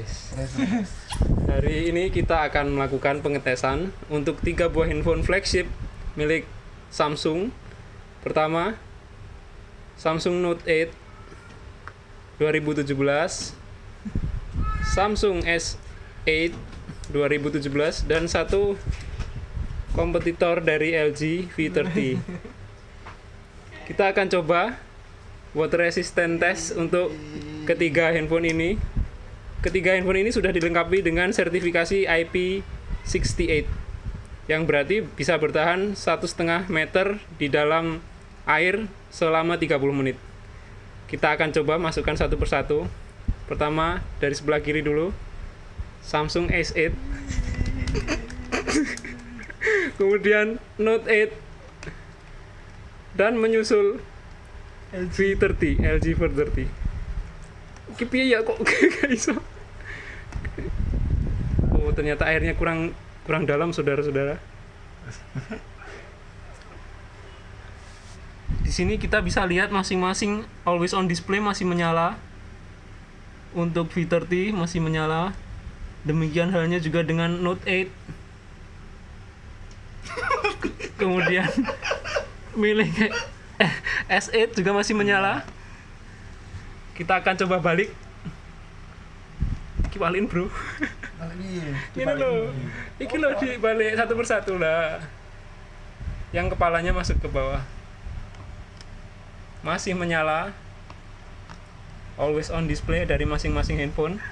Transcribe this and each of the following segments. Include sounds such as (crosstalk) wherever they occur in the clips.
guys. Hari ini kita akan melakukan pengetesan untuk tiga buah handphone flagship milik Samsung. Pertama, Samsung Note 8 2017, Samsung S8 2017 dan satu kompetitor dari LG V30. Kita akan coba water resistant test untuk ketiga handphone ini. Ketiga handphone ini sudah dilengkapi dengan sertifikasi IP68 yang berarti bisa bertahan satu setengah meter di dalam air selama 30 menit. Kita akan coba masukkan satu persatu. Pertama dari sebelah kiri dulu. Samsung S8. (laughs) Kemudian Note 8 dan menyusul V30, LG V30. Ki piye ya kok (laughs) gak iso. Oh, ternyata airnya kurang kurang dalam saudara-saudara. Di sini kita bisa lihat masing-masing always on display masih menyala. Untuk V30 masih menyala. Demikian halnya juga dengan Note 8. (laughs) Kemudian milik (laughs) eh, S8 juga masih menyala. Kita akan coba balik. Kibaliin, Bro. (laughs) Ini loh. Ini loh dibalik satu persatu lah. Yang kepalanya masuk ke bawah. Masih menyala. Always on display dari masing-masing handphone.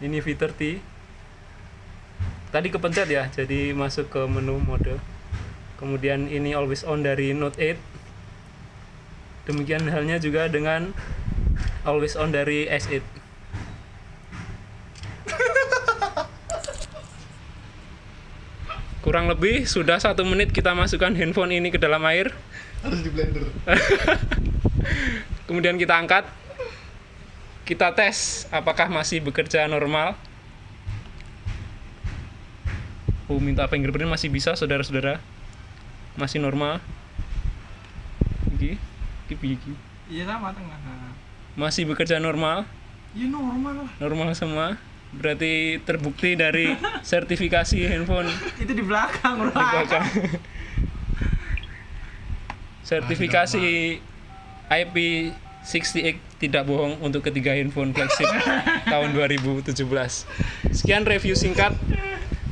Ini V30. Tadi kepencet ya, jadi masuk ke menu mode. Kemudian ini always on dari Note 8. Demikian halnya juga dengan always on dari S8. Kurang lebih sudah satu menit kita masukkan handphone ini ke dalam air. harus di blender (laughs) Kemudian kita angkat. Kita tes apakah masih bekerja normal. Oh, minta fingerprint masih bisa, saudara-saudara. Masih normal. Piye iki? Iya sama tengah. Masih bekerja normal, Iya normal lah. normal semua. Berarti terbukti dari sertifikasi handphone Itu di belakang di bro. belakang. sertifikasi IP68 tidak bohong untuk ketiga handphone flagship (laughs) tahun 2017. Sekian review singkat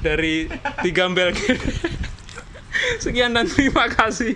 dari tiga (laughs) Sekian dan terima kasih.